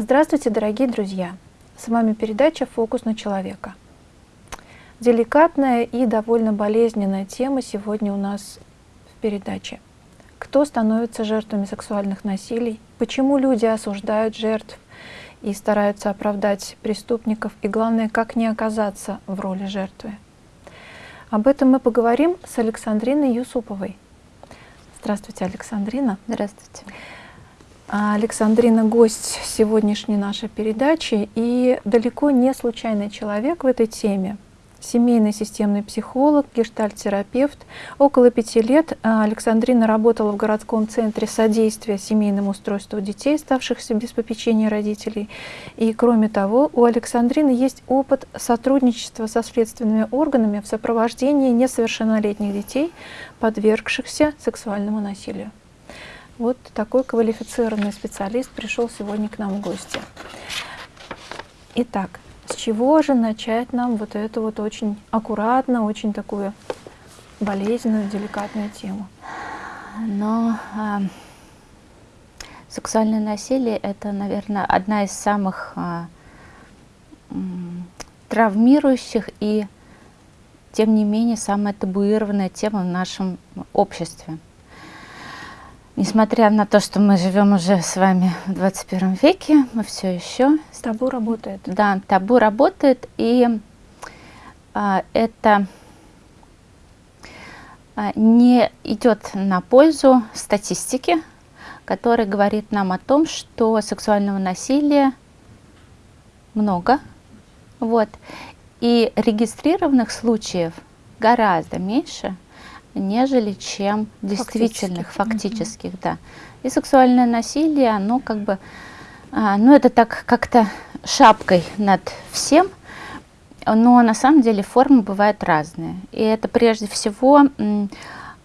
Здравствуйте, дорогие друзья! С вами передача «Фокус на человека». Деликатная и довольно болезненная тема сегодня у нас в передаче. Кто становится жертвами сексуальных насилий? Почему люди осуждают жертв и стараются оправдать преступников? И главное, как не оказаться в роли жертвы? Об этом мы поговорим с Александриной Юсуповой. Здравствуйте, Александрина. Здравствуйте. А Александрина – гость сегодняшней нашей передачи и далеко не случайный человек в этой теме. Семейный системный психолог, гештальт-терапевт. Около пяти лет а, Александрина работала в городском центре содействия семейному устройству детей, оставшихся без попечения родителей. И кроме того, у Александрины есть опыт сотрудничества со следственными органами в сопровождении несовершеннолетних детей, подвергшихся сексуальному насилию. Вот такой квалифицированный специалист пришел сегодня к нам в гости. Итак, с чего же начать нам вот эту вот очень аккуратно, очень такую болезненную, деликатную тему? Но э, сексуальное насилие – это, наверное, одна из самых э, травмирующих и, тем не менее, самая табуированная тема в нашем обществе. Несмотря на то, что мы живем уже с вами в 21 веке, мы все еще... Табу работает. Да, табу работает, и а, это а, не идет на пользу статистики, которая говорит нам о том, что сексуального насилия много, вот, и регистрированных случаев гораздо меньше – нежели чем действительных, фактических, угу. да. И сексуальное насилие, оно как бы, а, ну это так как-то шапкой над всем, но на самом деле формы бывают разные. И это прежде всего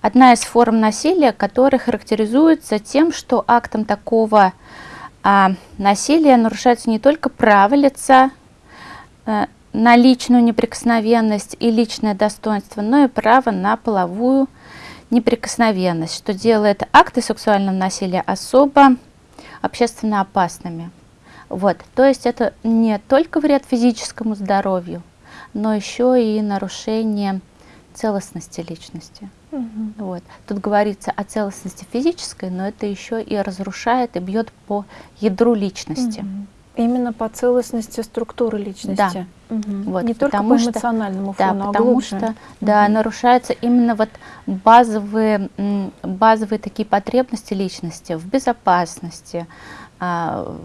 одна из форм насилия, которая характеризуется тем, что актом такого а, насилия нарушается не только право лица, а, на личную неприкосновенность и личное достоинство, но и право на половую неприкосновенность, что делает акты сексуального насилия особо общественно опасными. Вот, то есть это не только вред физическому здоровью, но еще и нарушение целостности личности. Угу. Вот. Тут говорится о целостности физической, но это еще и разрушает и бьет по ядру личности. Угу. Именно по целостности структуры личности. Да. Угу. Вот, Не только по эмоциональному что, фону, да, а потому глубже. что да, угу. нарушаются именно вот базовые, базовые такие потребности личности в безопасности. А,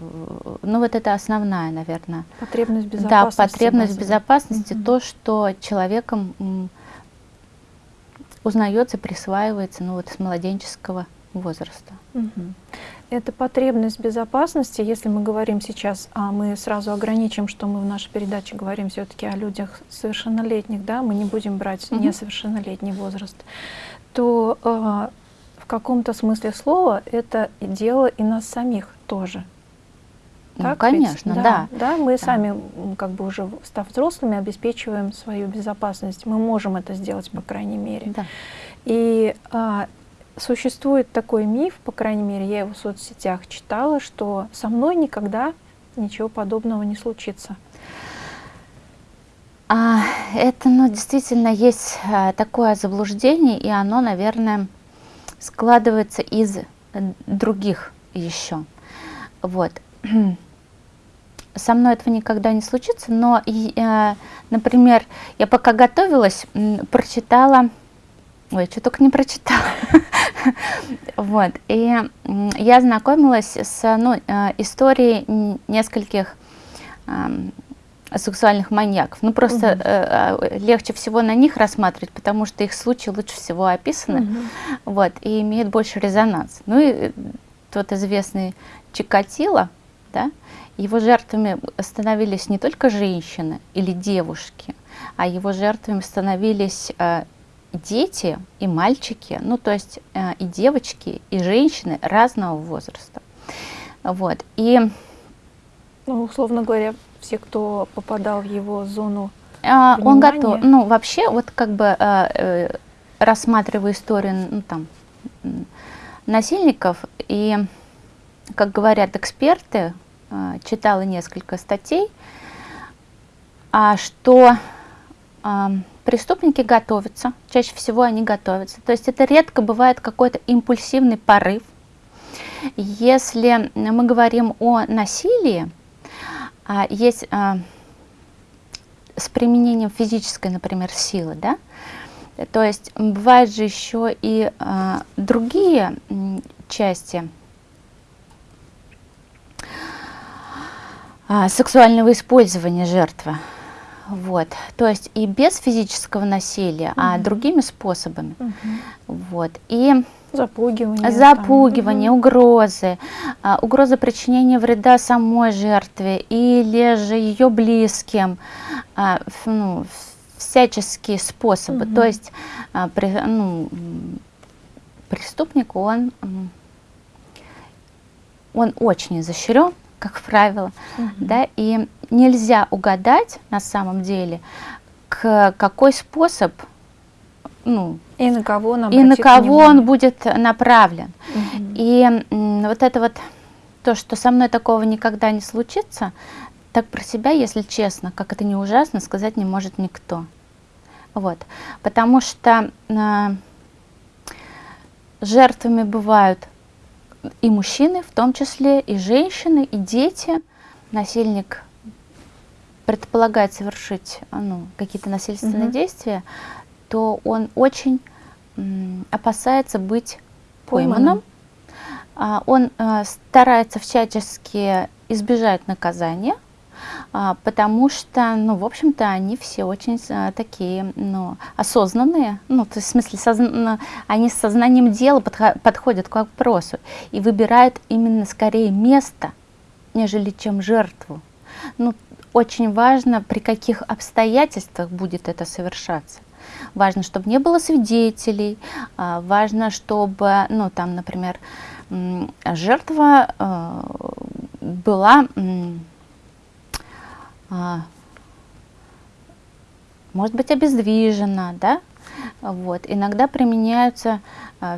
ну вот это основная, наверное. Потребность безопасности. Да, потребность базовая. безопасности, угу. то, что человеком узнается, присваивается ну, вот, с младенческого возраста. Угу. Это потребность безопасности, если мы говорим сейчас, а мы сразу ограничим, что мы в нашей передаче говорим все-таки о людях совершеннолетних, да, мы не будем брать угу. несовершеннолетний возраст, то э, в каком-то смысле слова это дело и нас самих тоже. Ну, так конечно, ведь? да. Да, мы да. сами, как бы уже став взрослыми, обеспечиваем свою безопасность. Мы можем это сделать, по крайней мере. Да. И а, существует такой миф, по крайней мере, я его в соцсетях читала, что со мной никогда ничего подобного не случится. А, это, ну, действительно есть а, такое заблуждение, и оно, наверное, складывается из других еще. Вот. Со мной этого никогда не случится, но, э, например, я пока готовилась, прочитала Ой, что только не прочитала. вот. И я знакомилась с ну, э, историей нескольких сексуальных маньяков. Ну, просто угу. э, легче всего на них рассматривать, потому что их случаи лучше всего описаны, угу. вот, и имеют больше резонанс. Ну и тот известный Чикатило, да, его жертвами становились не только женщины или девушки, а его жертвами становились э, дети и мальчики, ну то есть э, и девочки, и женщины разного возраста. Вот. И, ну, условно говоря, все, кто попадал в его зону э, Он готов, ну вообще, вот как бы э, э, рассматривая историю ну, там, насильников, и, как говорят эксперты, э, читала несколько статей, а, что преступники готовятся, чаще всего они готовятся. То есть это редко бывает какой-то импульсивный порыв. Если мы говорим о насилии, а, есть а, с применением физической, например, силы, да, то есть бывают же еще и а, другие части сексуального использования жертвы. Вот. То есть и без физического насилия, угу. а другими способами. Угу. Вот. И Запугивание. Запугивание, там. угрозы, а, угроза причинения вреда самой жертве или же ее близким, а, ну, всяческие способы. Угу. То есть а, при, ну, преступник, он, он очень изощрен, как правило, угу. да, и нельзя угадать на самом деле, к какой способ, ну, и на кого, он и на кого он будет направлен. Угу. И вот это вот то, что со мной такого никогда не случится, так про себя, если честно, как это не ужасно, сказать не может никто. Вот. Потому что э, жертвами бывают и мужчины, в том числе и женщины, и дети. Насильник предполагает совершить ну, какие-то насильственные угу. действия, то он очень опасается быть пойманным. А, он а, старается всячески избежать наказания, а, потому что, ну, в общем-то, они все очень а, такие, ну, осознанные, ну, то есть, в смысле, созна... они с сознанием дела подходят к вопросу и выбирают именно скорее место, нежели чем жертву. Ну, очень важно, при каких обстоятельствах будет это совершаться. Важно, чтобы не было свидетелей, а, важно, чтобы, ну, там, например, жертва а, была, а, может быть, обездвижена, да, вот. Иногда применяются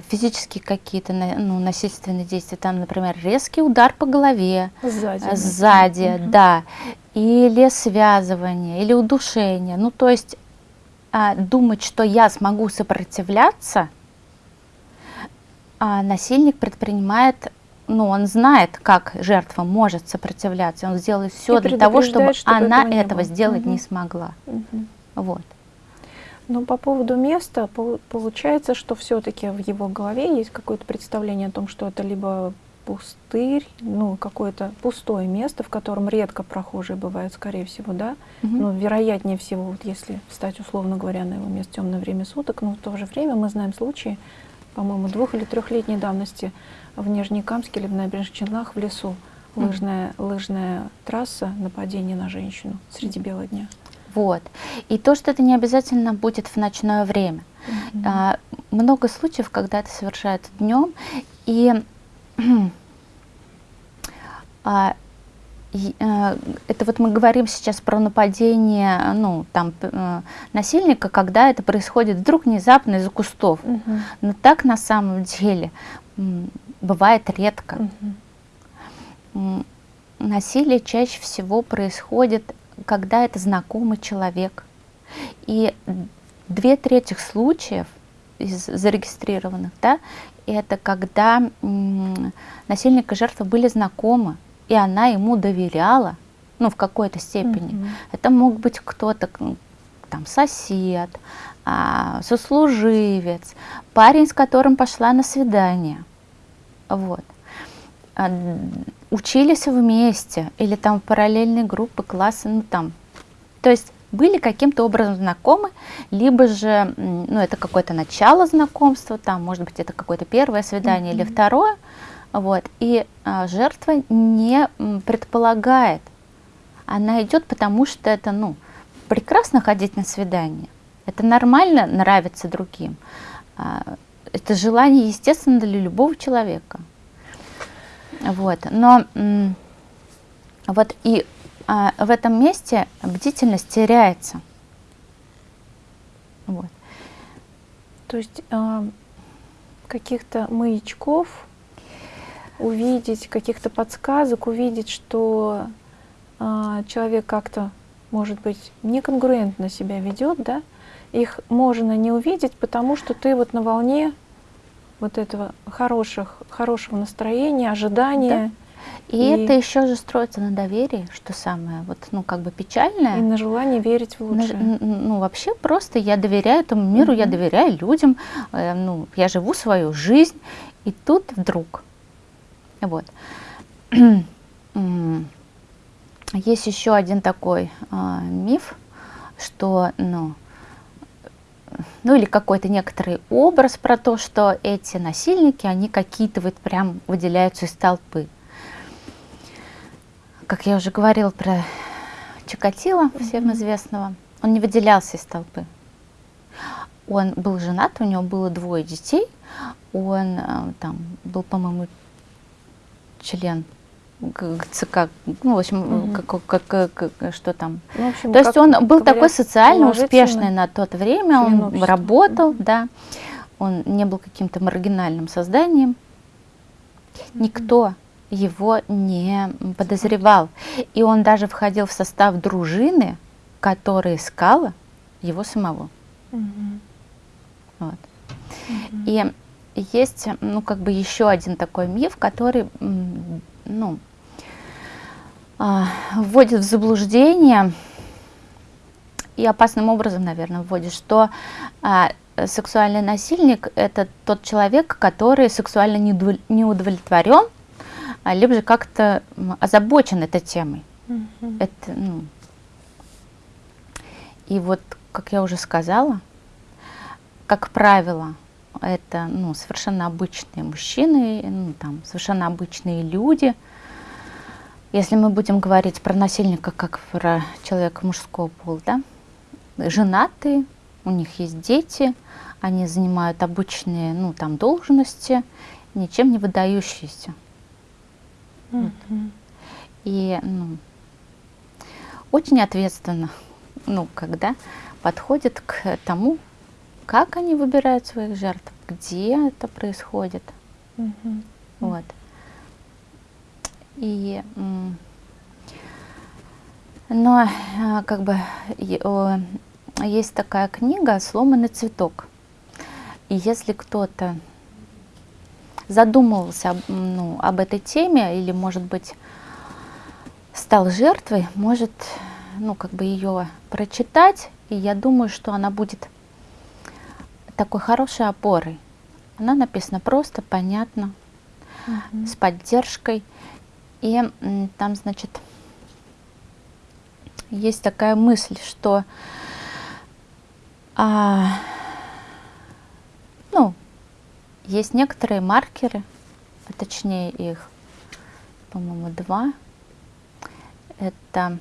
физические какие-то ну, насильственные действия, там, например, резкий удар по голове, сзади, сзади угу. да, или связывание, или удушение. Ну, то есть а, думать, что я смогу сопротивляться, а насильник предпринимает, ну, он знает, как жертва может сопротивляться, он сделает все для того, чтобы, чтобы она этого, этого сделать угу. не смогла. Угу. Вот. Но по поводу места, получается, что все-таки в его голове есть какое-то представление о том, что это либо пустырь, ну, какое-то пустое место, в котором редко прохожие бывают, скорее всего, да, угу. ну, вероятнее всего, вот если встать, условно говоря, на его место темное время суток, но в то же время мы знаем случаи, по-моему, двух- или трехлетней давности в Нижнекамске или в Набережных Челнах в лесу, лыжная, лыжная трасса, нападение на женщину среди бела дня. Вот. И то, что это не обязательно будет в ночное время. Mm -hmm. а, много случаев, когда это совершается днем, и а, э, это вот мы говорим сейчас про нападение ну, там, э, насильника, когда это происходит вдруг внезапно из-за кустов. Угу. Но так на самом деле бывает редко. Угу. Насилие чаще всего происходит, когда это знакомый человек. И две трети случаев из зарегистрированных, да, это когда насильник и жертва были знакомы, и она ему доверяла, ну, в какой-то степени. Mm -hmm. Это мог быть кто-то, там, сосед, а, сослуживец, парень, с которым пошла на свидание. Вот. Учились вместе, или там параллельные группы, классы, ну, там. То есть были каким-то образом знакомы, либо же, ну, это какое-то начало знакомства, там, может быть, это какое-то первое свидание mm -hmm. или второе, вот, и а, жертва не предполагает, она идет, потому что это, ну, прекрасно ходить на свидание, это нормально нравиться другим, а, это желание, естественно, для любого человека, вот, но вот и а, в этом месте бдительность теряется. Вот. То есть а, каких-то маячков увидеть каких-то подсказок, увидеть, что э, человек как-то, может быть, неконгруентно себя ведет, да, их можно не увидеть, потому что ты вот на волне вот этого хороших, хорошего настроения, ожидания. Да. И, и это еще же строится на доверии, что самое, вот, ну, как бы печальное. И на желании верить в лучшее. На, ну, вообще просто я доверяю этому миру, mm я доверяю людям, э, ну, я живу свою жизнь, и тут вдруг, вот. Есть еще один такой э, миф, что, ну, ну или какой-то некоторый образ про то, что эти насильники, они какие-то вот прям выделяются из толпы. Как я уже говорила про Чикатило, всем известного, он не выделялся из толпы. Он был женат, у него было двое детей, он э, там был, по-моему, член ЦК, ну, в общем, угу. как, как, как, что там. Ну, общем, То есть он был такой социально успешный на тот время, он работал, угу. да, он не был каким-то маргинальным созданием. Угу. Никто его не подозревал. И он даже входил в состав дружины, которая искала его самого. Угу. Вот. Угу. И есть, ну, как бы еще один такой миф, который, ну, вводит в заблуждение и опасным образом, наверное, вводит, что а, сексуальный насильник – это тот человек, который сексуально не удовлетворен, а, либо же как-то озабочен этой темой. Mm -hmm. Это, ну, и вот, как я уже сказала, как правило, это ну, совершенно обычные мужчины, ну, там, совершенно обычные люди – если мы будем говорить про насильника как про человека мужского пола, да, женатые, у них есть дети, они занимают обычные, ну, там, должности, ничем не выдающиеся. Mm -hmm. вот. И, ну, очень ответственно, ну, когда подходит к тому, как они выбирают своих жертв, где это происходит. Mm -hmm. Вот. И, но а, как бы есть такая книга «Сломанный цветок». И если кто-то задумывался ну, об этой теме или, может быть, стал жертвой, может ну, как бы ее прочитать, и я думаю, что она будет такой хорошей опорой. Она написана просто, понятно, -huh. с поддержкой. И там, значит, есть такая мысль, что а, ну, есть некоторые маркеры, а точнее их, по-моему, два. Это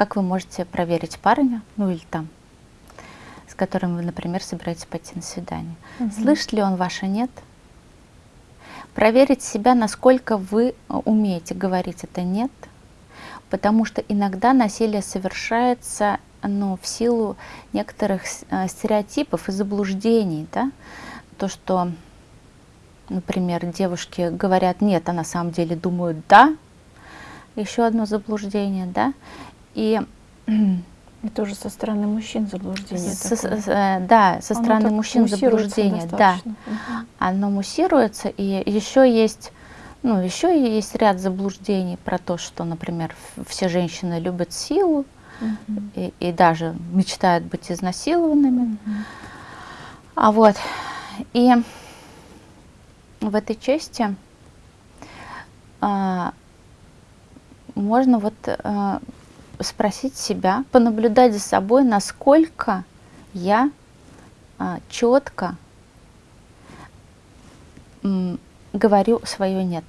как вы можете проверить парня, ну или там, с которым вы, например, собираетесь пойти на свидание. Угу. Слышит ли он ваше «нет»? Проверить себя, насколько вы э, умеете говорить это «нет», потому что иногда насилие совершается ну, в силу некоторых э, стереотипов и заблуждений. Да? То, что, например, девушки говорят «нет», а на самом деле думают «да», еще одно заблуждение, да, и и тоже со стороны мужчин заблуждение. Со, с, э, да, со стороны Оно мужчин заблуждение, да. Угу. Оно муссируется, и еще есть, ну, еще есть ряд заблуждений про то, что, например, все женщины любят силу угу. и, и даже мечтают быть изнасилованными. Угу. А вот, и в этой части а, можно вот а, спросить себя, понаблюдать за собой, насколько я а, четко говорю свое «нет».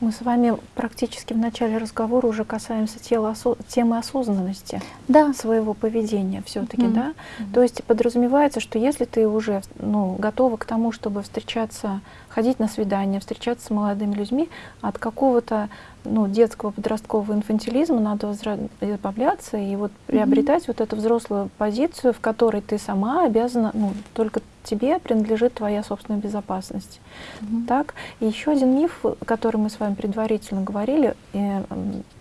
Мы с вами практически в начале разговора уже касаемся тела, темы осознанности да. своего поведения все-таки, mm -hmm. да? Mm -hmm. То есть подразумевается, что если ты уже ну, готова к тому, чтобы встречаться, ходить на свидания, встречаться с молодыми людьми, от какого-то ну, детского подросткового инфантилизма надо избавляться и вот приобретать mm-hmm. вот эту взрослую позицию, в которой ты сама обязана, ну, только тебе принадлежит твоя собственная безопасность. Mm-hmm. Так? И еще один миф, который мы с вами предварительно говорили, э,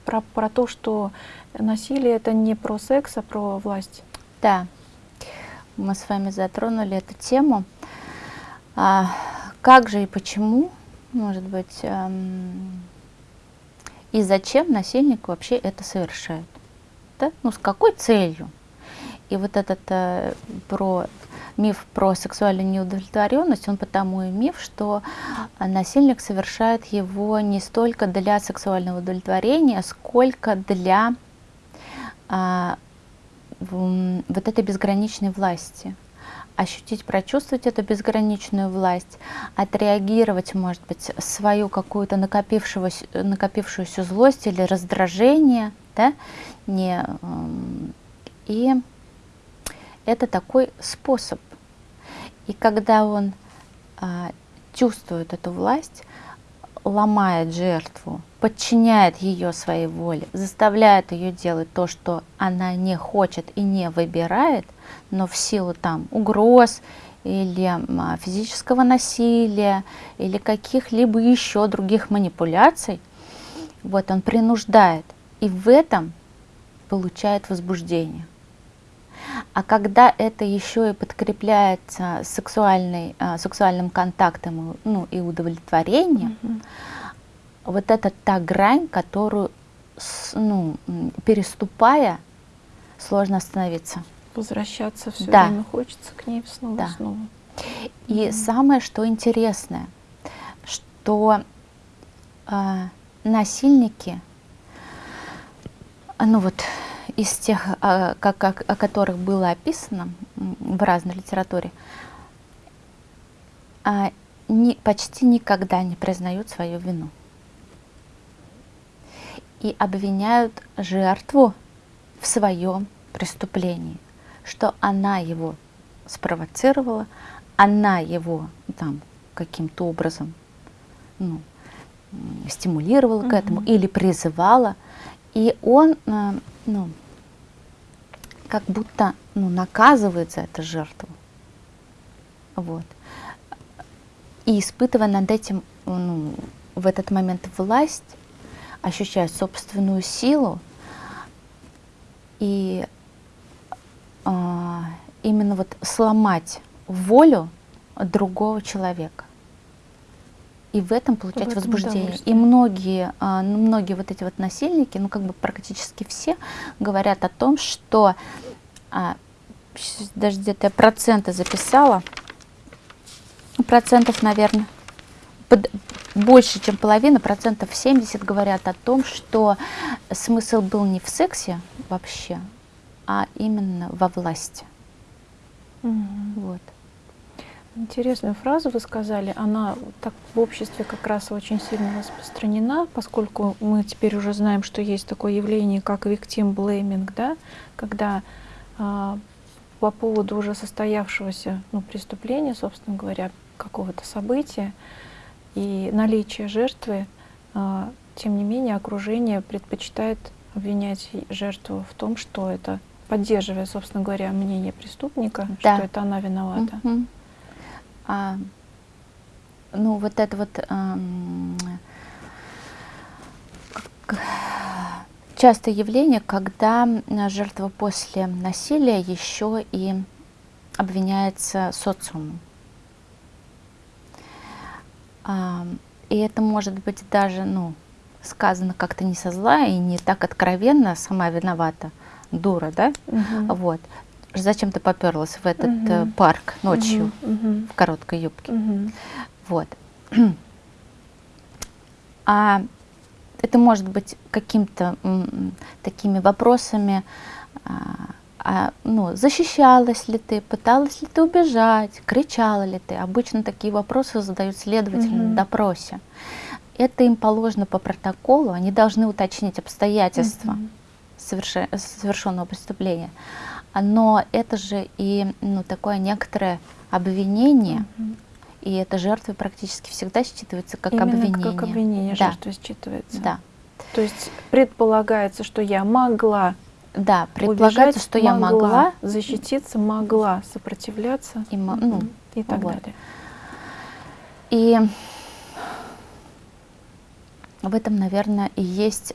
про, про то, что насилие это не про секс, а про власть. Да, мы с вами затронули эту тему. А, как же и почему, может быть, эм, и зачем насильник вообще это совершает? Да? Ну, с какой целью? И вот этот э, про миф про сексуальную неудовлетворенность, он потому и миф, что насильник совершает его не столько для сексуального удовлетворения, сколько для а, вот этой безграничной власти ощутить, прочувствовать эту безграничную власть, отреагировать, может быть, свою какую-то накопившуюся, накопившуюся злость или раздражение, да, не, и это такой способ. И когда он а, чувствует эту власть, ломает жертву, подчиняет ее своей воле, заставляет ее делать то, что она не хочет и не выбирает, но в силу там угроз или а, физического насилия или каких-либо еще других манипуляций, вот он принуждает и в этом получает возбуждение. А когда это еще и подкрепляется сексуальной, а, сексуальным контактом ну, и удовлетворением, mm -hmm. Вот это та грань, которую, ну, переступая, сложно остановиться. Возвращаться все да. время хочется к ней снова да. снова. И mm -hmm. самое, что интересное, что э, насильники, ну вот из тех, а, как, о, о которых было описано в разной литературе, а, не, почти никогда не признают свою вину. И обвиняют жертву в своем преступлении, что она его спровоцировала, она его там каким-то образом ну, стимулировала mm -hmm. к этому или призывала, и он э, ну, как будто ну, наказывает за это жертву. Вот. И испытывая над этим ну, в этот момент власть, ощущая собственную силу, и а, именно вот сломать волю другого человека. И в этом получать этом возбуждение. И многие, ну, многие вот эти вот насильники, ну как бы практически все говорят о том, что а, даже где-то я проценты записала, процентов, наверное, под, больше, чем половина, процентов 70 говорят о том, что смысл был не в сексе вообще, а именно во власти. Угу. Вот. Интересную фразу вы сказали. Она так в обществе как раз очень сильно распространена, поскольку мы теперь уже знаем, что есть такое явление, как victim blaming, да, когда а, по поводу уже состоявшегося ну, преступления, собственно говоря, какого-то события и наличия жертвы, а, тем не менее окружение предпочитает обвинять жертву в том, что это поддерживая, собственно говоря, мнение преступника, да. что это она виновата. -hmm а, ну, вот это вот а, частое явление, когда жертва после насилия еще и обвиняется социумом. И это может быть даже, ну, сказано как-то не со зла и не так откровенно, сама виновата, дура, да? Угу. Вот зачем ты поперлась в этот угу. парк ночью угу. в короткой юбке. Угу. Вот. А это может быть каким-то такими вопросами, а, ну, защищалась ли ты, пыталась ли ты убежать, кричала ли ты. Обычно такие вопросы задают следователи угу. на допросе. Это им положено по протоколу, они должны уточнить обстоятельства угу. совершенного преступления но это же и ну, такое некоторое обвинение, угу. и это жертвы практически всегда считывается как Именно обвинение. как обвинение да. жертвы считывается. Да. То есть предполагается, что я могла да, предполагается, убежать, что я могла защититься, могла сопротивляться и, ну, и так вот. далее. И в этом, наверное, и есть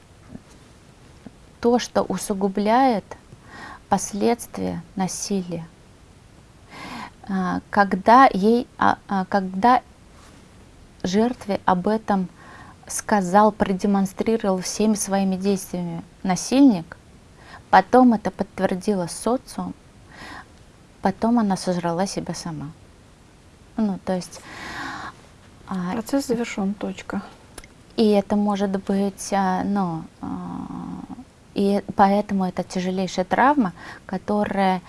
то, что усугубляет последствия насилия. А, когда, ей, а, а, когда жертве об этом сказал, продемонстрировал всеми своими действиями насильник, потом это подтвердила социум, потом она сожрала себя сама. Ну, то есть... Процесс завершен, точка. И это может быть, ну, и поэтому это тяжелейшая травма, которая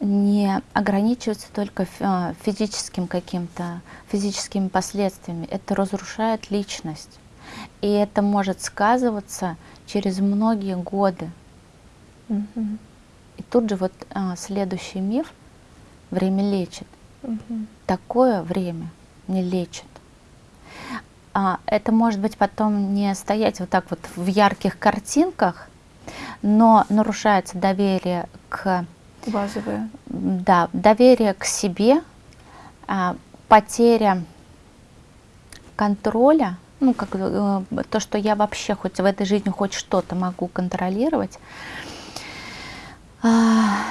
не ограничивается только а, физическим каким-то, физическими последствиями. Это разрушает личность. И это может сказываться через многие годы. И тут же вот а, следующий миф «время лечит». -hmm. Такое время не лечит. А, это может быть потом не стоять вот так вот в ярких картинках, но нарушается доверие к Базовое. Да, доверие к себе, а, потеря контроля, ну, как э, то, что я вообще хоть в этой жизни хоть что-то могу контролировать, а,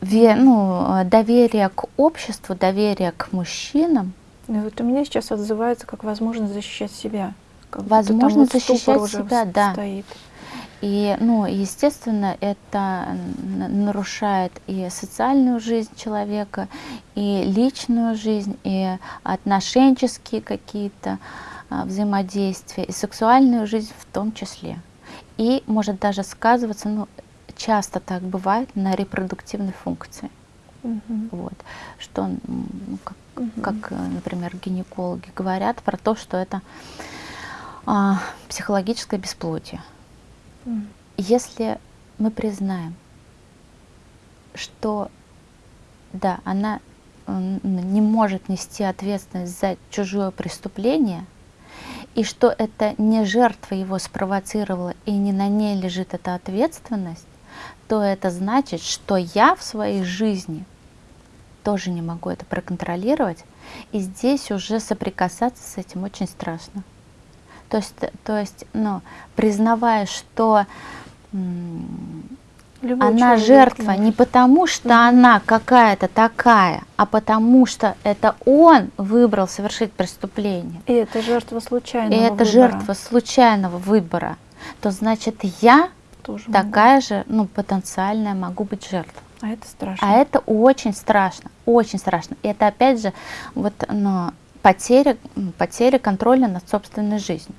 ну, доверие к обществу, доверие к мужчинам. Ну, вот у меня сейчас отзывается как возможность защищать себя. Как возможность защищать себя, да. Стоит. И, ну, естественно, это нарушает и социальную жизнь человека, и личную жизнь, и отношенческие какие-то а, взаимодействия, и сексуальную жизнь в том числе. И может даже сказываться, ну, часто так бывает, на репродуктивной функции. Угу. Вот. Что, ну, как, угу. как, например, гинекологи говорят про то, что это а, психологическое бесплодие. Если мы признаем, что да, она не может нести ответственность за чужое преступление, и что это не жертва его спровоцировала, и не на ней лежит эта ответственность, то это значит, что я в своей жизни тоже не могу это проконтролировать, и здесь уже соприкасаться с этим очень страшно. То есть, то есть ну, признавая, что Любой она человек, жертва не потому, что mm -hmm. она какая-то такая, а потому что это он выбрал совершить преступление. И это жертва случайного И это выбора. жертва случайного выбора. То значит, я Тоже такая могу. же, ну, потенциальная могу быть жертвой. А это страшно. А это очень страшно, очень страшно. И это опять же, вот, ну, потеря, потеря контроля над собственной жизнью.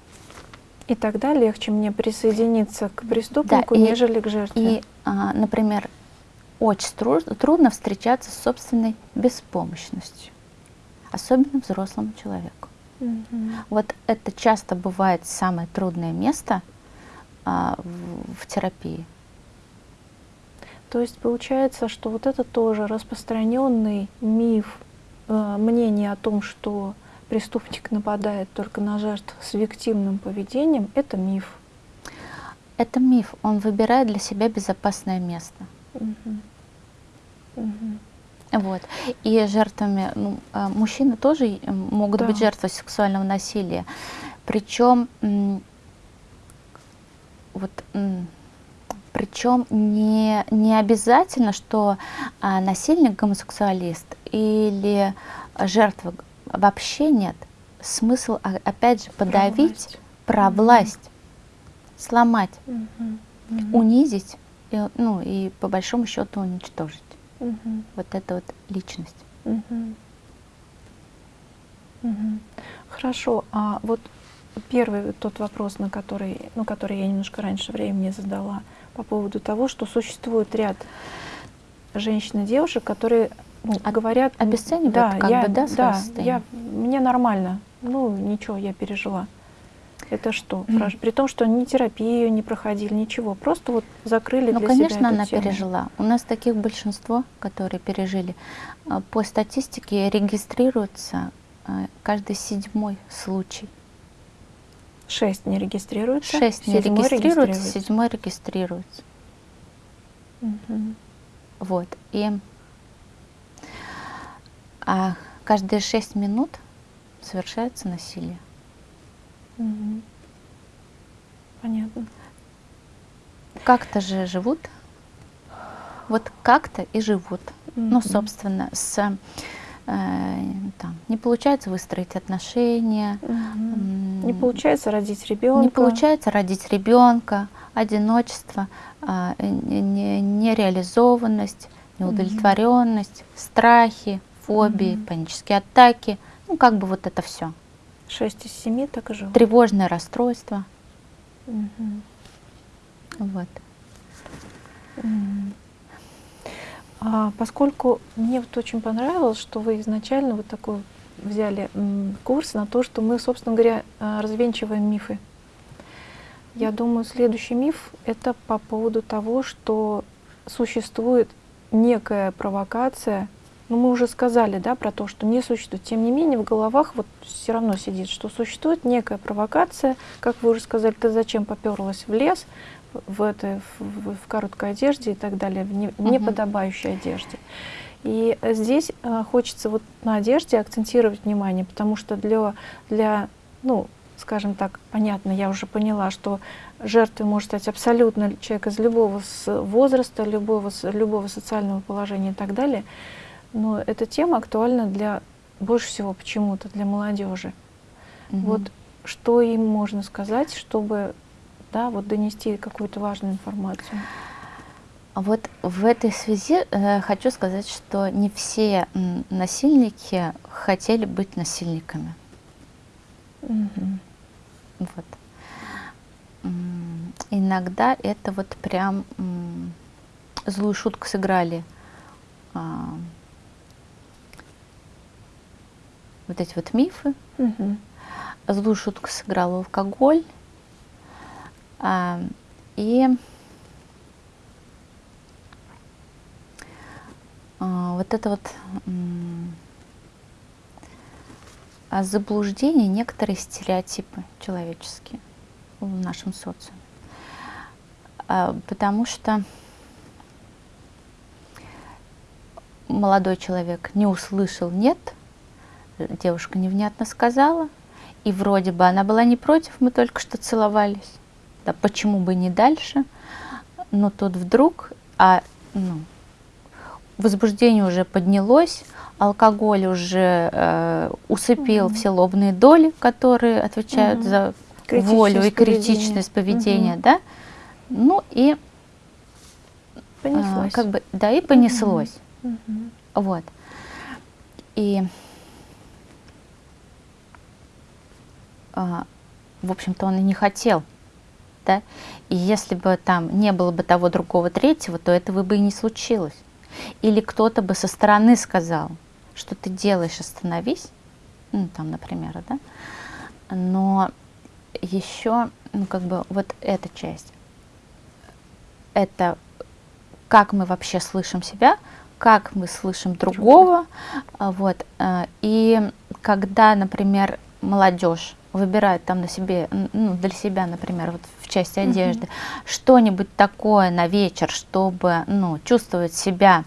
И тогда легче мне присоединиться к преступнику, да, и, нежели к жертве. И, а, например, очень трудно встречаться с собственной беспомощностью, особенно взрослому человеку. Угу. Вот это часто бывает самое трудное место а, в, в терапии. То есть получается, что вот это тоже распространенный миф, э, мнение о том, что преступник нападает только на жертв с виктимным поведением, это миф. Это миф. Он выбирает для себя безопасное место. Угу. Угу. Вот. И жертвами, ну, а, мужчины тоже могут да. быть жертвой сексуального насилия. Причем, вот, причем не, не обязательно, что а, насильник гомосексуалист или жертва вообще нет. Смысл, опять же, подавить про власть, угу. сломать, угу. унизить, и, ну и по большому счету уничтожить. Угу. Вот это вот личность. Угу. Угу. Хорошо, а вот первый тот вопрос, на который, ну, который я немножко раньше времени задала, по поводу того, что существует ряд женщин и девушек, которые ну, говорят... Обесценивают да, как я, бы, да, да, я, мне нормально, ну ничего, я пережила. Это что? Mm. При том, что ни терапию не проходили, ничего, просто вот закрыли ну, для конечно, себя она тему. пережила. У нас таких большинство, которые пережили. А, по статистике регистрируется а, каждый седьмой случай. Шесть не регистрируется. Шесть не седьмой регистрируется, седьмой регистрируется. Мгм. Вот. И а каждые шесть минут совершается насилие. Мгм. Понятно. Как-то же живут. Вот как-то и живут. Ну, Мгм. собственно, с э, там, не получается выстроить отношения, Мгм. Не получается родить ребенка. не получается родить ребенка, одиночество, а, э, не- не- нереализованность, неудовлетворенность, страхи, фобии, Мгм. панические атаки, ну как бы вот это все. Шесть из семи так и живут. Тревожное расстройство. Мгм. Вот. А поскольку мне вот очень понравилось, что вы изначально вот такой взяли курс на то, что мы, собственно говоря, а, развенчиваем мифы. Я думаю, следующий миф — это по поводу того, что существует некая провокация. Ну, мы уже сказали, да, про то, что не существует. Тем не менее, в головах вот все равно сидит, что существует некая провокация. Как вы уже сказали, ты зачем поперлась в лес, в, этой, в, в- короткой одежде и так далее, в не- Мгм. неподобающей одежде. И здесь э, хочется вот на одежде акцентировать внимание, потому что для, для, ну, скажем так, понятно, я уже поняла, что жертвой может стать абсолютно человек из любого возраста, любого, любого социального положения и так далее. Но эта тема актуальна для больше всего почему-то для молодежи. Мгм. Вот что им можно сказать, чтобы да, вот донести какую-то важную информацию. Вот в этой связи э, хочу сказать, что не все насильники хотели быть насильниками. Мгм. Вот. М, Иногда это вот прям злую шутку сыграли. а, Вот эти вот мифы. Мгм. Злую шутку сыграл алкоголь. а, И вот это вот а, заблуждение, некоторые стереотипы человеческие в нашем социуме. А, Потому что молодой человек не услышал «нет», девушка невнятно сказала, и вроде бы она была не против, мы только что целовались. Да почему бы не дальше? Но тут вдруг, а ну, возбуждение уже поднялось, алкоголь уже э, усыпил Мгм. все лобные доли, которые отвечают Мгм. за волю и критичность поведения, Мгм. да? Ну и а, Понеслось. как бы, да, и понеслось. Мгм. Вот. И, а, в общем-то, он и не хотел, да. И если бы там не было бы того, другого, третьего, то этого бы и не случилось. Или кто-то бы со стороны сказал, что ты делаешь, остановись, ну, там, например, да. Но еще, ну, как бы, вот эта часть, это как мы вообще слышим себя, как мы слышим другого, вот. а, И когда, например, молодежь выбирает там на себе, ну, для себя, например, вот в части одежды, что-нибудь такое на вечер, чтобы, ну, чувствовать себя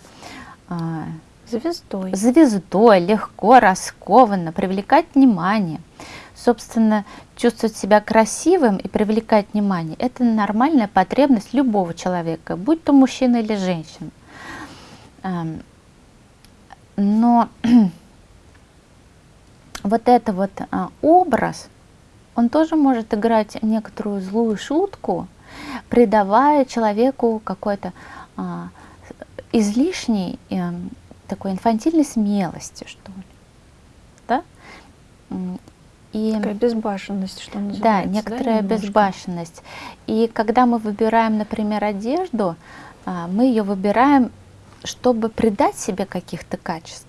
а, Звездой. звездой, легко, раскованно, привлекать внимание. Собственно, чувствовать себя красивым и привлекать внимание – это нормальная потребность любого человека, будь то мужчина или женщина. Ам, Но вот это вот а, образ, он тоже может играть некоторую злую шутку, придавая человеку какой-то а, излишней эм, такой инфантильной смелости, что ли. Да? И, Такая безбашенность, что да, называется. некоторая немножко? безбашенность. И когда мы выбираем, например, одежду, а, мы ее выбираем, чтобы придать себе каких-то качеств.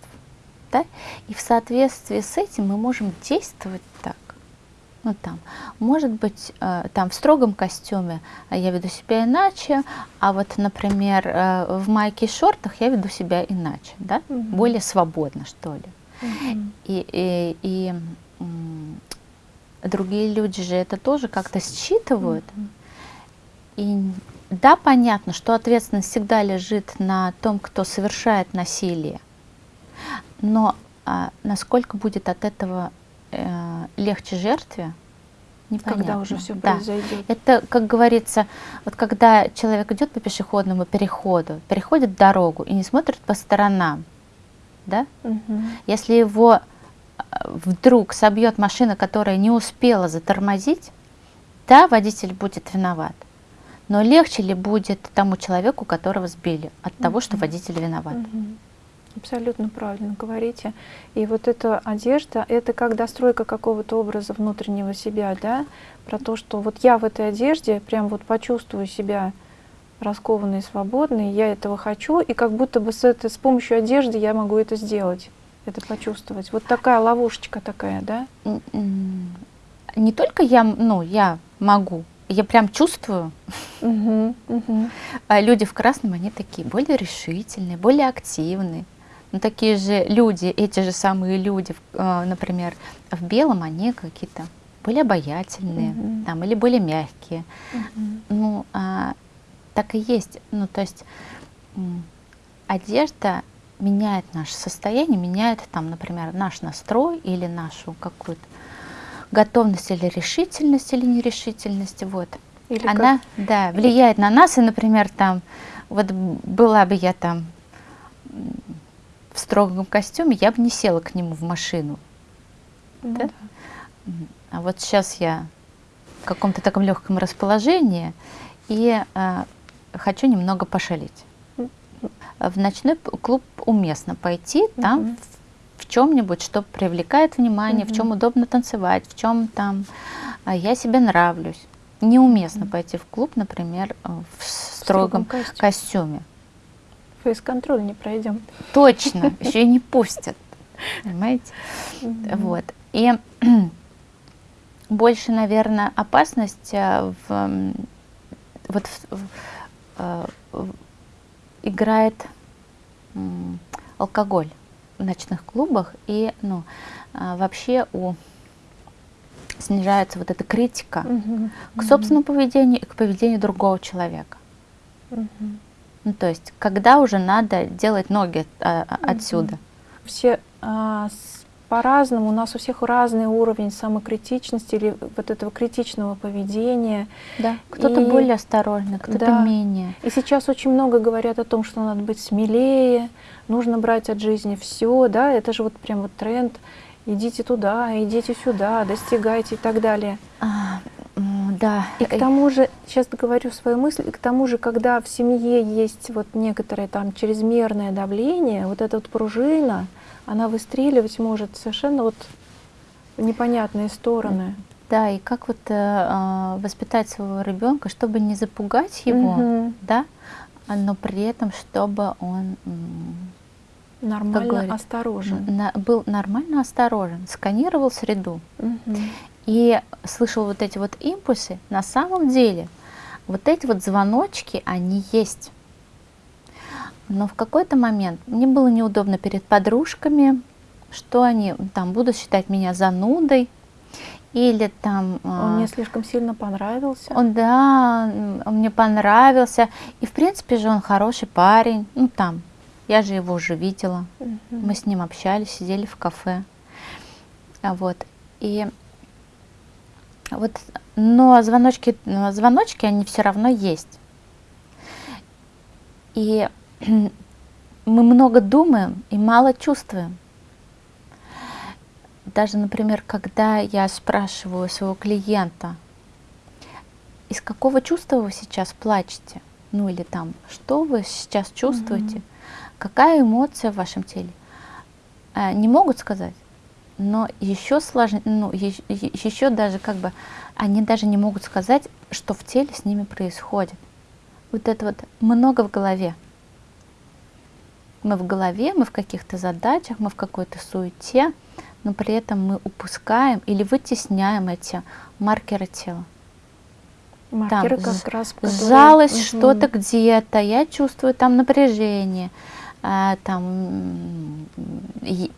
Да? И в соответствии с этим мы можем действовать так. Ну, там, может быть, э, там в строгом костюме э, я веду себя иначе, а вот, например, э, в майке и шортах я веду себя иначе, да? Мгм. более свободно, что ли. Мгм. И, и, и, другие люди же это тоже как-то считывают. Mm-hmm. И да, понятно, что ответственность всегда лежит на том, кто совершает насилие. Но а, насколько будет от этого э, легче жертве, непонятно. Когда уже все да. произойдет. Это, как говорится, вот когда человек идет по пешеходному переходу, переходит дорогу и не смотрит по сторонам, да? Угу. Если его а, вдруг собьет машина, которая не успела затормозить, да, водитель будет виноват. Но легче ли будет тому человеку, которого сбили, от угу. того, что водитель виноват? Угу. Абсолютно правильно говорите. И вот эта одежда, это как достройка какого-то образа внутреннего себя, да, про то, что вот я в этой одежде прям вот почувствую себя раскованной, свободной, я этого хочу, и как будто бы с, этой, с помощью одежды я могу это сделать, это почувствовать. Вот такая ловушечка такая, да? Не только я, ну, я могу, я прям чувствую. Угу, угу. А люди в красном, они такие более решительные, более активные. Но такие же люди, эти же самые люди, э, например, в белом, они какие-то более обаятельные, mm -hmm. там, или более мягкие. Mm -hmm. Ну, а, так и есть. Ну, то есть одежда меняет наше состояние, меняет там, например, наш настрой или нашу какую-то готовность или решительность или нерешительность. Вот. Или Она, как? да, влияет на нас, и, например, там, вот была бы я там в строгом костюме, я бы не села к нему в машину. Ну, да? Да. А вот сейчас я в каком-то таком легком расположении и э, хочу немного пошалить. В ночной клуб уместно пойти, там угу. в, в чем-нибудь, что привлекает внимание, угу. в чем удобно танцевать, в чем там э, я себе нравлюсь. Неуместно угу. пойти в клуб, например, в строгом, в строгом костюме. костюме фейс-контроль не пройдем. Точно, еще и не пустят. Понимаете? Вот. И больше, наверное, опасность э, в, вот в, в, э, в, играет алкоголь в ночных клубах и ну, э, вообще у снижается вот эта критика угу, к собственному угу. поведению и к поведению другого человека. Угу. Ну, то есть, когда уже надо делать ноги а, а отсюда? Все а, по-разному, у нас у всех разный уровень самокритичности или вот этого критичного поведения. Да, кто-то и, более осторожный, кто-то да. менее. И сейчас очень много говорят о том, что надо быть смелее, нужно брать от жизни все, да, это же вот прям вот тренд, идите туда, идите сюда, достигайте и так далее. А, да. И к тому же, сейчас говорю свою мысль, и к тому же, когда в семье есть вот некоторое там чрезмерное давление, вот эта вот пружина, она выстреливать может совершенно вот в непонятные стороны. Да, и как вот э, воспитать своего ребенка, чтобы не запугать его, угу. да, но при этом, чтобы он нормально говорит, осторожен. На, был нормально осторожен, сканировал среду. Угу и слышал вот эти вот импульсы, на самом деле вот эти вот звоночки, они есть. Но в какой-то момент мне было неудобно перед подружками, что они там будут считать меня занудой, или там... Он а, мне слишком сильно понравился. Он, да, он мне понравился. И, в принципе же, он хороший парень. Ну, там, я же его уже видела. Угу. Мы с ним общались, сидели в кафе. Вот. И вот, но звоночки, звоночки, они все равно есть. И мы много думаем и мало чувствуем. Даже, например, когда я спрашиваю своего клиента, из какого чувства вы сейчас плачете? Ну или там, что вы сейчас чувствуете? Mm -hmm. Какая эмоция в вашем теле? А, не могут сказать но еще сложнее, ну, еще, еще даже как бы они даже не могут сказать, что в теле с ними происходит. Вот это вот много в голове. Мы в голове, мы в каких-то задачах, мы в какой-то суете, но при этом мы упускаем или вытесняем эти маркеры тела. Маркеры там, как раз которые... Сжалось угу. что-то где-то, я чувствую там напряжение, там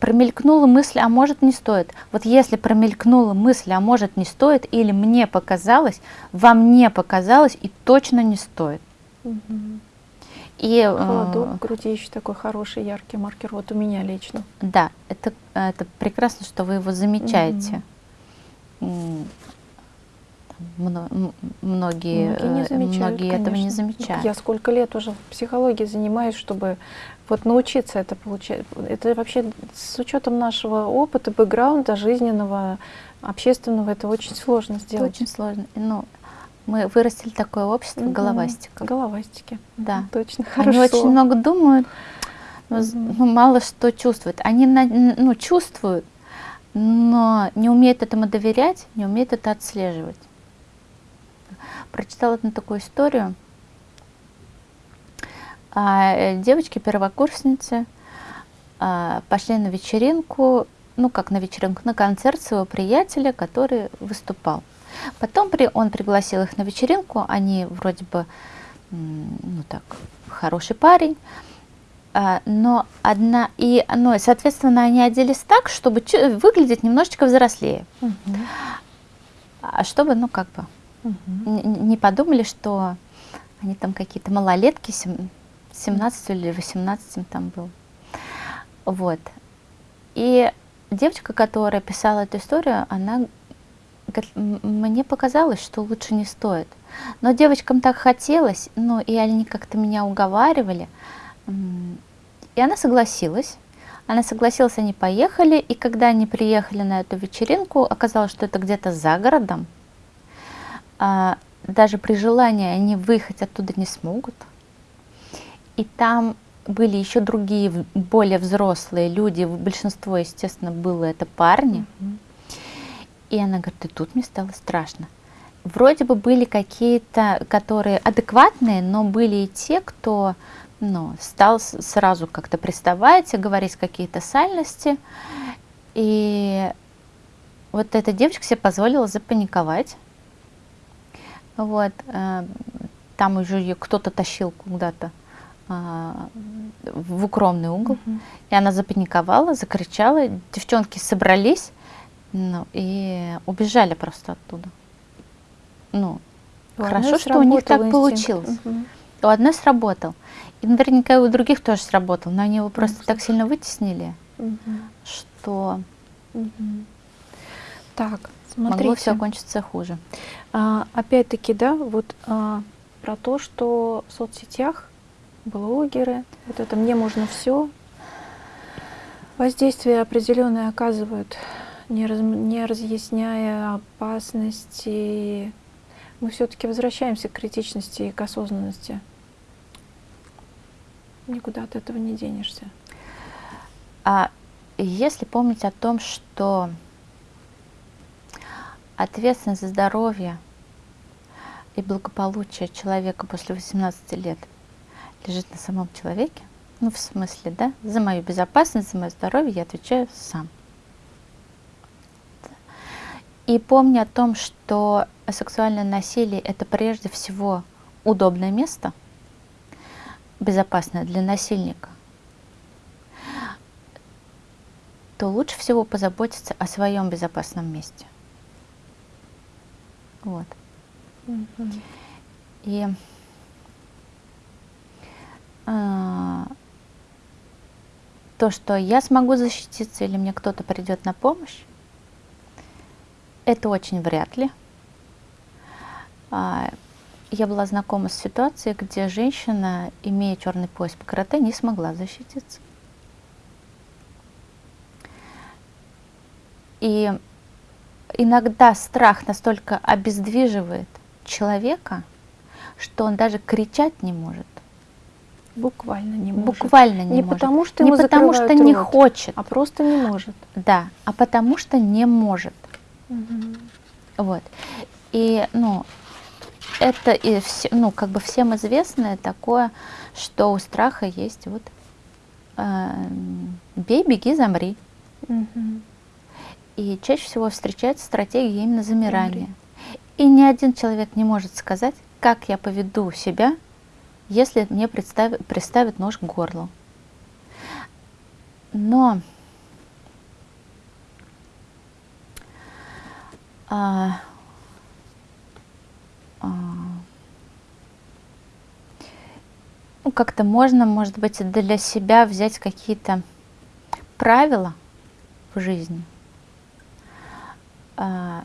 промелькнула мысль, а может не стоит. Вот если промелькнула мысль, а может не стоит, или мне показалось, вам не показалось и точно не стоит. Угу. И, Холодок в груди еще такой хороший, яркий маркер, вот у меня лично. Да, это, это прекрасно, что вы его замечаете. Угу. Многие, многие, не замечают, многие этого не замечают. Я сколько лет уже в психологии занимаюсь, чтобы вот научиться это получать. Это вообще с учетом нашего опыта, бэкграунда, жизненного, общественного, это очень сложно сделать. Это очень сложно. Ну, мы вырастили такое общество угу. головастика. Головастики. Да. Точно. Хорошо. Они очень много думают, но угу. мало что чувствуют. Они ну, чувствуют, но не умеют этому доверять, не умеют это отслеживать. Прочитала одну такую историю. А, э, девочки, первокурсницы, а, пошли на вечеринку, ну как на вечеринку, на концерт своего приятеля, который выступал. Потом при, он пригласил их на вечеринку, они вроде бы, ну так, хороший парень, а, но одна, и, ну, соответственно, они оделись так, чтобы выглядеть немножечко взрослее. Угу. А чтобы, ну, как бы, угу. не подумали, что они там какие-то малолетки, 17 или 18 там был. Вот. И девочка, которая писала эту историю, она говорит, мне показалось, что лучше не стоит. Но девочкам так хотелось, ну и они как-то меня уговаривали. И она согласилась. Она согласилась, они поехали, и когда они приехали на эту вечеринку, оказалось, что это где-то за городом. А, даже при желании они выехать оттуда не смогут. И там были еще другие, более взрослые люди, большинство, естественно, было это парни. И она говорит, и тут мне стало страшно. Вроде бы были какие-то, которые адекватные, но были и те, кто ну, стал сразу как-то приставать, говорить какие-то сальности. И вот эта девочка себе позволила запаниковать. Вот, э, там уже ее кто-то тащил куда-то в укромный угол, угу. и она запаниковала, закричала, девчонки собрались, ну, и убежали просто оттуда. Ну, у хорошо, что у них так инстинкт. получилось. Угу. У одной сработал. И наверняка и у других тоже сработал, но они его просто угу. так сильно вытеснили, угу. что угу. так, смотрите. могло все кончиться хуже. А, Опять-таки, да, вот а, про то, что в соцсетях блогеры, вот это мне можно все, воздействие определенное оказывают, не, раз, не разъясняя опасности. Мы все-таки возвращаемся к критичности и к осознанности. Никуда от этого не денешься. А если помнить о том, что ответственность за здоровье и благополучие человека после 18 лет – лежит на самом человеке. Ну, в смысле, да, за мою безопасность, за мое здоровье я отвечаю сам. И помни о том, что сексуальное насилие – это прежде всего удобное место, безопасное для насильника, то лучше всего позаботиться о своем безопасном месте. Вот. Mm -hmm. И то, что я смогу защититься или мне кто-то придет на помощь, это очень вряд ли. А, я была знакома с ситуацией, где женщина, имея черный пояс по карате, не смогла защититься. И иногда страх настолько обездвиживает человека, что он даже кричать не может. Буквально не может. Буквально не, не может. потому что не потому что не хочет, а просто не может. Да, а потому что не может. Угу. Вот. И ну это и все, ну как бы всем известное такое, что у страха есть вот э, бей, беги, замри. Угу. И чаще всего встречается стратегия именно замирания. Замри. И ни один человек не может сказать, как я поведу себя если мне представит, приставят нож к горлу. но а, а, ну, как-то можно, может быть, для себя взять какие-то правила в жизни. А,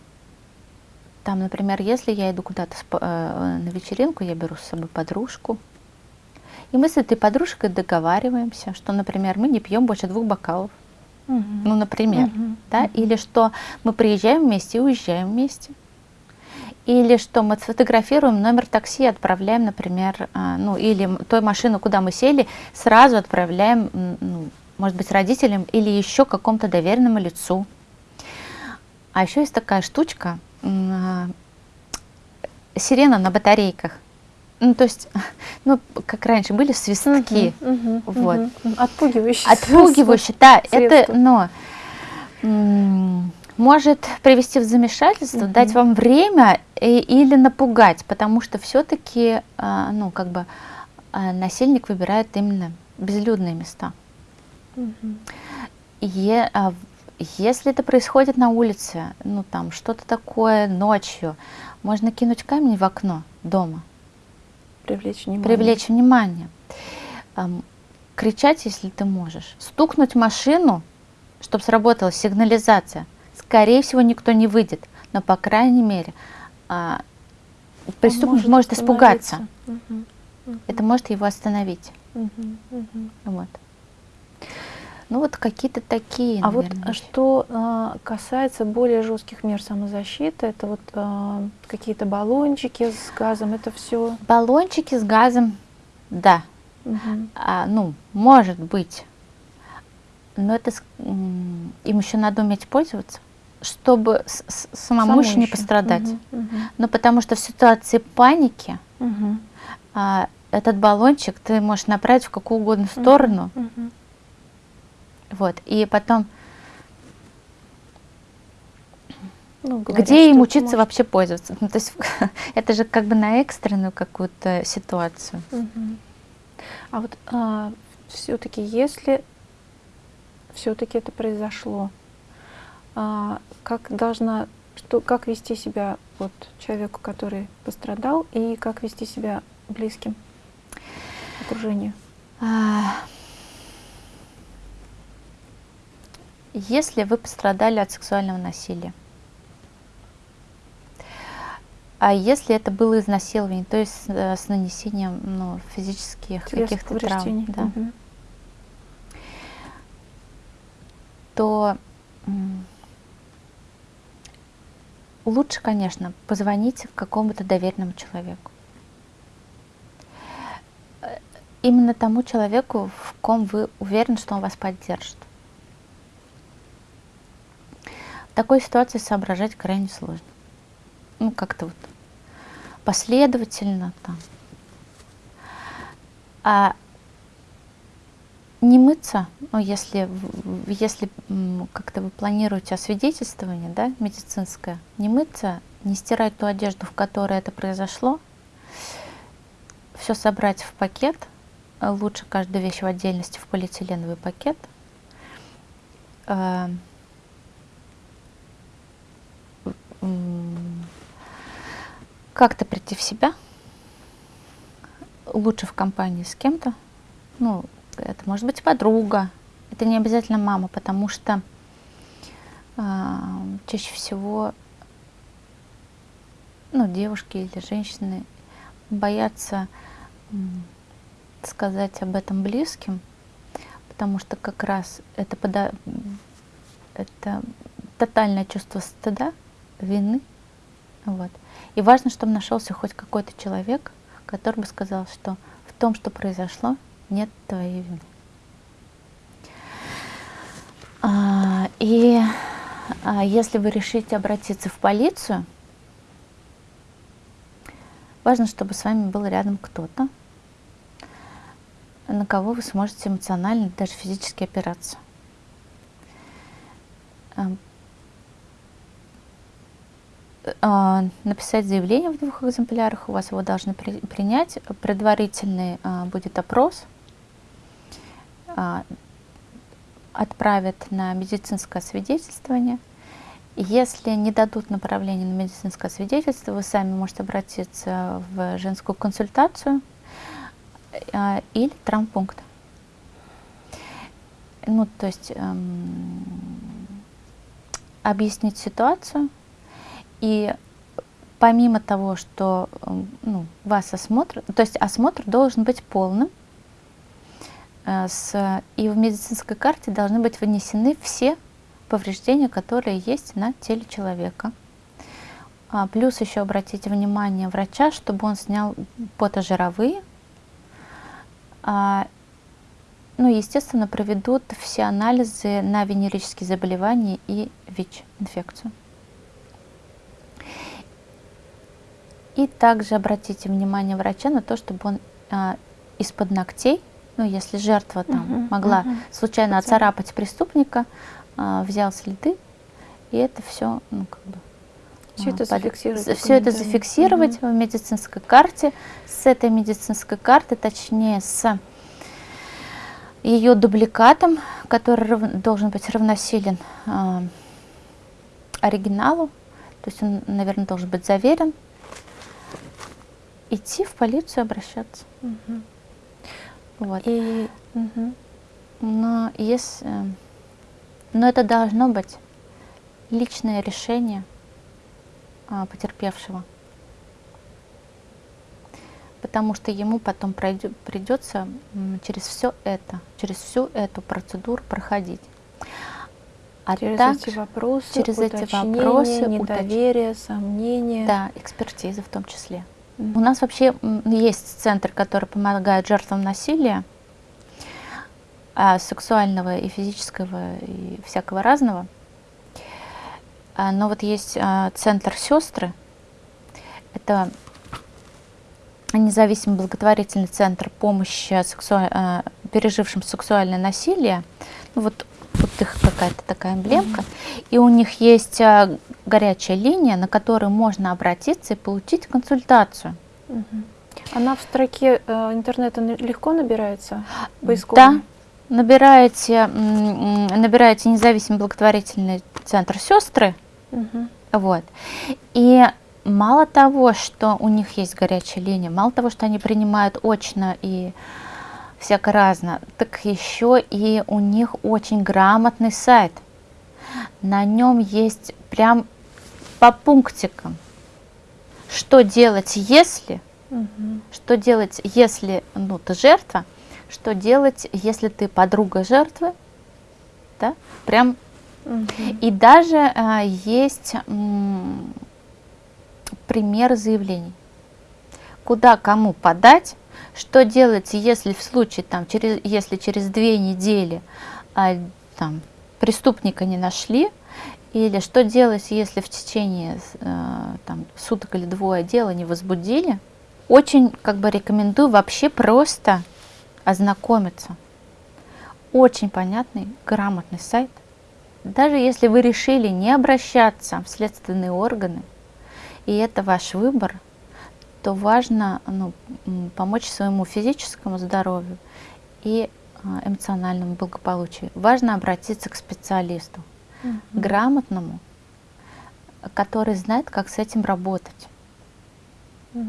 там, например, если я иду куда-то э, на вечеринку, я беру с собой подружку, и мы с этой подружкой договариваемся, что, например, мы не пьем больше двух бокалов. Угу. Ну, например, угу. да, угу. или что мы приезжаем вместе и уезжаем вместе. Или что мы сфотографируем номер такси, отправляем, например, а, ну или той машину, куда мы сели, сразу отправляем, ну, может быть, родителям или еще какому-то доверенному лицу. А еще есть такая штучка, а, сирена на батарейках. Ну, то есть, ну, как раньше были свистки. Угу, угу, вот. Угу. Отпугивающие. Отпугивающие, да. Это, но может привести в замешательство, угу. дать вам время и, или напугать, потому что все-таки, а, ну, как бы, а, насильник выбирает именно безлюдные места. Угу. Е, а, если это происходит на улице, ну, там, что-то такое ночью, можно кинуть камень в окно дома – Привлечь внимание. Привлечь внимание. Кричать, если ты можешь. Стукнуть машину, чтобы сработала сигнализация. Скорее всего, никто не выйдет. Но, по крайней мере, э, преступник может, может испугаться. Угу, угу. Это может его остановить. Угу, угу. Вот. Ну вот какие-то такие. А наверное, вот что э, касается более жестких мер самозащиты, это вот э, какие-то баллончики с газом, это все. Баллончики с газом, да. Угу. А, ну, может быть. Но это им еще надо уметь пользоваться, чтобы с, с, самому, самому еще не пострадать. Угу, угу. Но потому что в ситуации паники угу. а, этот баллончик ты можешь направить в какую угодно сторону. Угу, угу вот, и потом, ну, говорят, где им учиться может... вообще пользоваться? Ну, то есть это же как бы на экстренную какую-то ситуацию. Угу. А вот а, все-таки, если все-таки это произошло, а, как должна, что, как вести себя вот человеку, который пострадал, и как вести себя близким окружению? А, если вы пострадали от сексуального насилия. А если это было изнасилование, то есть э, с нанесением ну, физических каких-то травм, да, угу. то лучше, конечно, позвоните какому-то доверенному человеку. Э, именно тому человеку, в ком вы уверены, что он вас поддержит. Такой ситуации соображать крайне сложно. Ну, как-то вот последовательно там. А не мыться, ну, если, если как-то вы планируете освидетельствование, да, медицинское, не мыться, не стирать ту одежду, в которой это произошло, все собрать в пакет, лучше каждую вещь в отдельности в полиэтиленовый пакет, э, как-то прийти в себя, лучше в компании с кем-то, ну, это может быть подруга, это не обязательно мама, потому что э, чаще всего ну, девушки или женщины боятся э, сказать об этом близким, потому что как раз это, пода это тотальное чувство стыда, вины. Вот. И важно, чтобы нашелся хоть какой-то человек, который бы сказал, что в том, что произошло, нет твоей вины. А, и а, если вы решите обратиться в полицию, важно, чтобы с вами был рядом кто-то, на кого вы сможете эмоционально, даже физически опираться. А, написать заявление в двух экземплярах, у вас его должны при, принять, предварительный а, будет опрос, а, отправят на медицинское свидетельствование. Если не дадут направление на медицинское свидетельство, вы сами можете обратиться в женскую консультацию э, или травмпункт. Ну, то есть эм, объяснить ситуацию и помимо того, что эм, ну, вас осмотр, то есть осмотр должен быть полным, э, с, и в медицинской карте должны быть вынесены все повреждения, которые есть на теле человека. А, плюс еще обратите внимание врача, чтобы он снял потожировые. А, ну, естественно, проведут все анализы на венерические заболевания и ВИЧ-инфекцию. И также обратите внимание врача на то, чтобы он а, из-под ногтей, ну если жертва там угу, могла угу. случайно оцарапать преступника, а, взял следы, и это все, ну как бы, все это зафиксировать. Все это зафиксировать угу. в медицинской карте. С этой медицинской карты, точнее с ее дубликатом, который рав, должен быть равносилен э, оригиналу, то есть он, наверное, должен быть заверен идти в полицию обращаться. Угу. Вот. И, угу. Но если, но это должно быть личное решение а, потерпевшего, потому что ему потом пройдет, придется через все это, через всю эту процедуру проходить. А через так, эти вопросы, через эти вопросы, недоверие, уточ... сомнения. Да, экспертиза в том числе. У нас вообще есть центр, который помогает жертвам насилия, а, сексуального и физического и всякого разного. А, но вот есть а, центр сестры. Это независимый благотворительный центр помощи сексуаль... пережившим сексуальное насилие. Ну, вот, вот их какая-то такая эмблемка. Mm -hmm. И у них есть горячая линия, на которую можно обратиться и получить консультацию. Угу. Она в строке э, интернета легко набирается? Да, набираете, набираете независимый благотворительный центр сестры, угу. вот, и мало того, что у них есть горячая линия, мало того, что они принимают очно и всяко разно, так еще и у них очень грамотный сайт. На нем есть прям по пунктикам. Что делать, если? Угу. Что делать, если ну, ты жертва? Что делать, если ты подруга жертвы? Да? Прям. Угу. И даже а, есть м, пример заявлений. Куда кому подать? Что делать, если в случае, там, через, если через две недели а, там, преступника не нашли, или что делать, если в течение э, там, суток или двое дела не возбудили? Очень как бы рекомендую вообще просто ознакомиться. Очень понятный, грамотный сайт. Даже если вы решили не обращаться в следственные органы, и это ваш выбор, то важно ну, помочь своему физическому здоровью и э, эмоциональному благополучию. Важно обратиться к специалисту угу. грамотному, который знает, как с этим работать. Угу.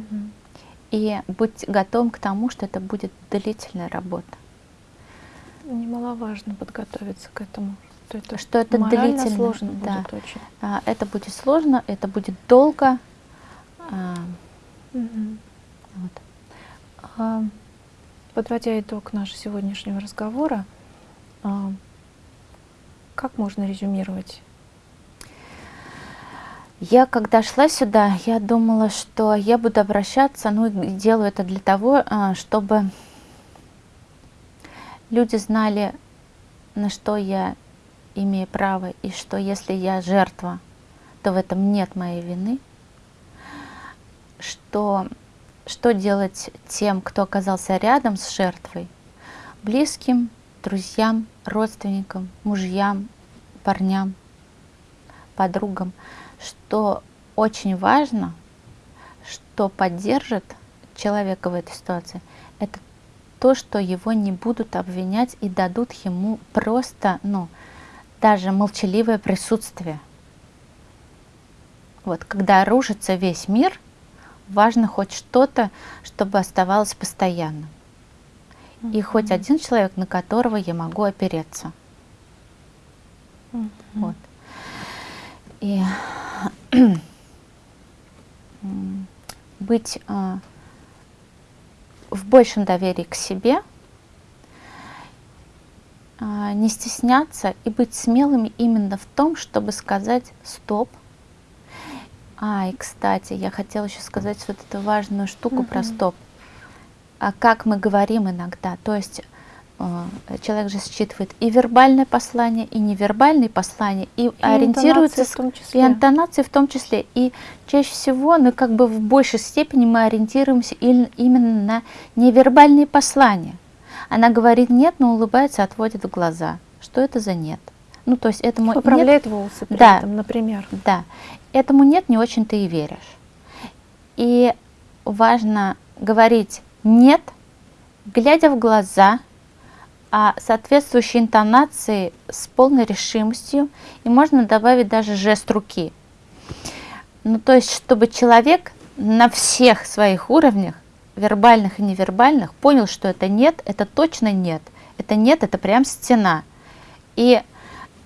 И быть готовым к тому, что это будет длительная работа. Немаловажно подготовиться к этому. Что это, что это длительно сложно да. будет очень. А, это будет сложно, это будет долго. Угу. вот. а, подводя итог нашего сегодняшнего разговора, а, как можно резюмировать? Я, когда шла сюда, я думала, что я буду обращаться, ну, и делаю это для того, а, чтобы люди знали, на что я имею право, и что если я жертва, то в этом нет моей вины, что, что делать тем, кто оказался рядом с жертвой, близким, друзьям, родственникам, мужьям, парням, подругам, что очень важно, что поддержит человека в этой ситуации, это то, что его не будут обвинять и дадут ему просто, ну, даже молчаливое присутствие. Вот, когда рушится весь мир, важно хоть что-то, чтобы оставалось постоянным. Mm -hmm. И хоть один человек, на которого я могу опереться. Mm -hmm. Вот. И быть э, в большем доверии к себе, э, не стесняться и быть смелыми именно в том, чтобы сказать «стоп». А, и, кстати, я хотела еще сказать вот эту важную штуку mm -hmm. про «стоп». А как мы говорим иногда, то есть Э, человек же считывает и вербальное послание, и невербальные послания, и, и ориентируется, в том числе. и интонации в том числе. И чаще всего, ну как бы в большей степени мы ориентируемся именно на невербальные послания. Она говорит нет, но улыбается, отводит глаза. Что это за нет? Ну, то есть этому Поправляет нет, волосы при да, этом, например. Да. Этому нет, не очень ты и веришь. И важно говорить нет, глядя в глаза, а соответствующей интонации с полной решимостью, и можно добавить даже жест руки. Ну, то есть, чтобы человек на всех своих уровнях, вербальных и невербальных, понял, что это нет, это точно нет. Это нет, это прям стена. И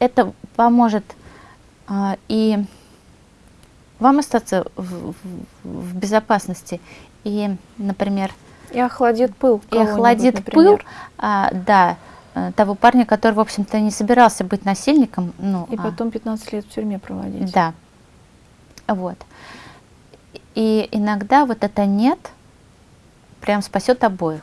это поможет а, и вам остаться в, в, в безопасности. И, например, и охладит пыл. И охладит пыл, а, да, э, того парня, который, в общем-то, не собирался быть насильником. Ну, и а, потом 15 лет в тюрьме проводить. Да. Вот. И иногда вот это «нет» прям спасет обоих.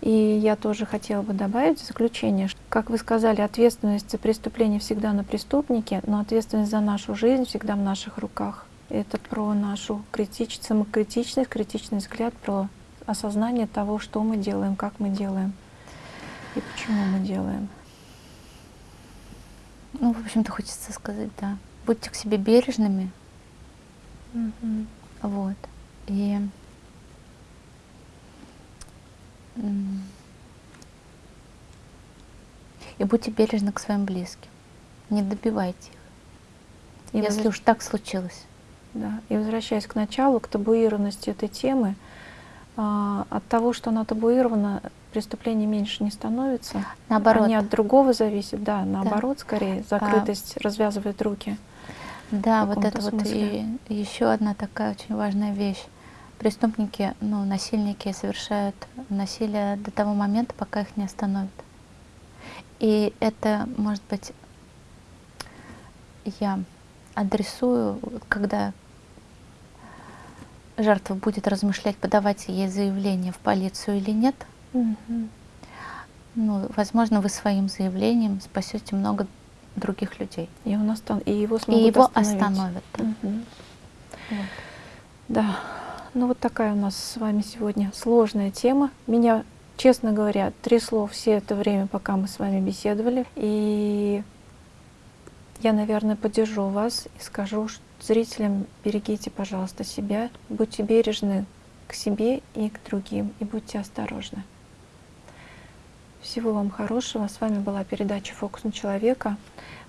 И я тоже хотела бы добавить в заключение, что, как вы сказали, ответственность за преступление всегда на преступнике, но ответственность за нашу жизнь всегда в наших руках. Это про нашу критичность, самокритичность, критичный взгляд, про осознание того, что мы делаем, как мы делаем и почему мы делаем. Ну, в общем-то, хочется сказать, да. Будьте к себе бережными. Mm Вот. И и будьте бережны к своим близким. Не добивайте их. И если возвращ... уж так случилось. Да. И возвращаясь к началу, к табуированности этой темы, а, от того, что она табуирована, преступление меньше не становится. Наоборот. Они от другого зависят, да, наоборот, да. скорее, закрытость а, развязывает руки. Да, вот это смысле. вот и еще одна такая очень важная вещь. Преступники, ну, насильники совершают насилие до того момента, пока их не остановят. И это, может быть, я адресую, когда жертва будет размышлять, подавать ей заявление в полицию или нет, угу. ну, возможно, вы своим заявлением спасете много других людей. И, он остан и его смогут И его остановят. Да. Угу. Вот. да, ну вот такая у нас с вами сегодня сложная тема. Меня, честно говоря, трясло все это время, пока мы с вами беседовали. И я, наверное, поддержу вас и скажу, Зрителям берегите, пожалуйста, себя, будьте бережны к себе и к другим, и будьте осторожны. Всего вам хорошего. С вами была передача «Фокус на человека».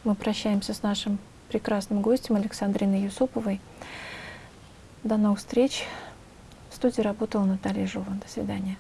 Мы прощаемся с нашим прекрасным гостем Александриной Юсуповой. До новых встреч студии работала Наталья Жован. До свидания.